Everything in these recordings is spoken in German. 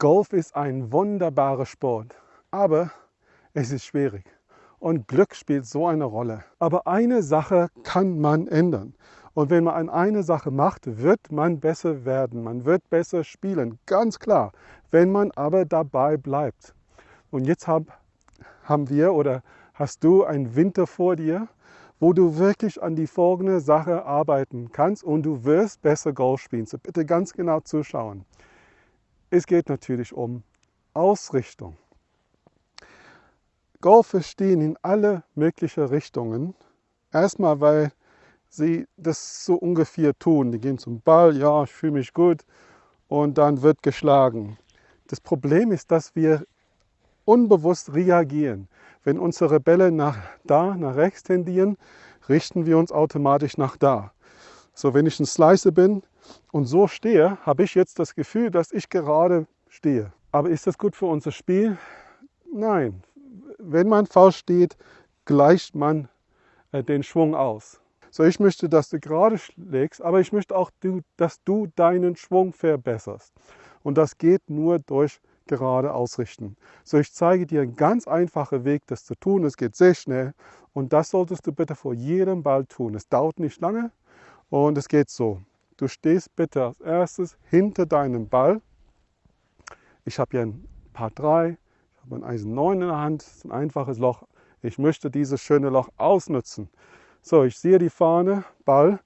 Golf ist ein wunderbarer Sport, aber es ist schwierig. Und Glück spielt so eine Rolle. Aber eine Sache kann man ändern. Und wenn man eine Sache macht, wird man besser werden. Man wird besser spielen, ganz klar. Wenn man aber dabei bleibt. Und jetzt hab, haben wir oder hast du einen Winter vor dir, wo du wirklich an die folgende Sache arbeiten kannst und du wirst besser Golf spielen. So bitte ganz genau zuschauen. Es geht natürlich um Ausrichtung. Golfer stehen in alle möglichen Richtungen. Erstmal, weil sie das so ungefähr tun. Die gehen zum Ball, ja, ich fühle mich gut und dann wird geschlagen. Das Problem ist, dass wir unbewusst reagieren. Wenn unsere Bälle nach da, nach rechts tendieren, richten wir uns automatisch nach da. So, wenn ich ein Slicer bin, und so stehe, habe ich jetzt das Gefühl, dass ich gerade stehe. Aber ist das gut für unser Spiel? Nein. Wenn man falsch steht, gleicht man äh, den Schwung aus. So, ich möchte, dass du gerade schlägst, aber ich möchte auch, dass du deinen Schwung verbesserst. Und das geht nur durch gerade ausrichten. So, ich zeige dir einen ganz einfachen Weg, das zu tun. Es geht sehr schnell und das solltest du bitte vor jedem Ball tun. Es dauert nicht lange und es geht so. Du stehst bitte als erstes hinter deinem Ball. Ich habe hier ein Paar 3, ich habe ein Eisen 9 in der Hand, das ist ein einfaches Loch. Ich möchte dieses schöne Loch ausnutzen. So, ich sehe die Fahne, Ball.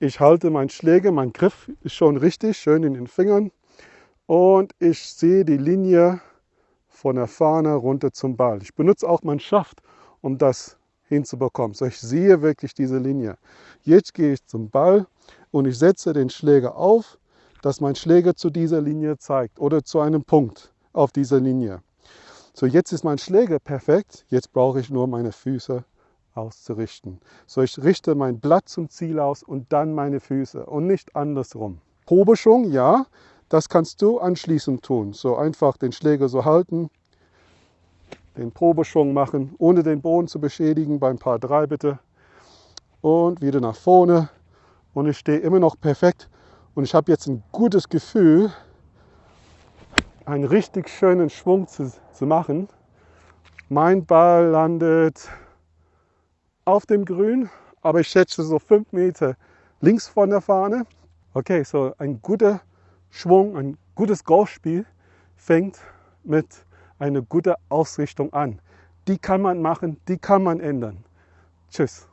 Ich halte meinen Schläger, mein Griff ist schon richtig, schön in den Fingern. Und ich sehe die Linie von der Fahne runter zum Ball. Ich benutze auch meinen Schaft, um das hinzubekommen. So, ich sehe wirklich diese Linie. Jetzt gehe ich zum Ball und ich setze den Schläger auf, dass mein Schläger zu dieser Linie zeigt oder zu einem Punkt auf dieser Linie. So, jetzt ist mein Schläger perfekt. Jetzt brauche ich nur meine Füße auszurichten. So, ich richte mein Blatt zum Ziel aus und dann meine Füße und nicht andersrum. Probeschwung, ja, das kannst du anschließend tun. So einfach den Schläger so halten, den Probeschwung machen, ohne den Boden zu beschädigen, beim Paar 3 bitte. Und wieder nach vorne, und ich stehe immer noch perfekt und ich habe jetzt ein gutes Gefühl, einen richtig schönen Schwung zu, zu machen. Mein Ball landet auf dem Grün, aber ich schätze so fünf Meter links von der Fahne. Okay, so ein guter Schwung, ein gutes Golfspiel fängt mit einer guten Ausrichtung an. Die kann man machen, die kann man ändern. Tschüss.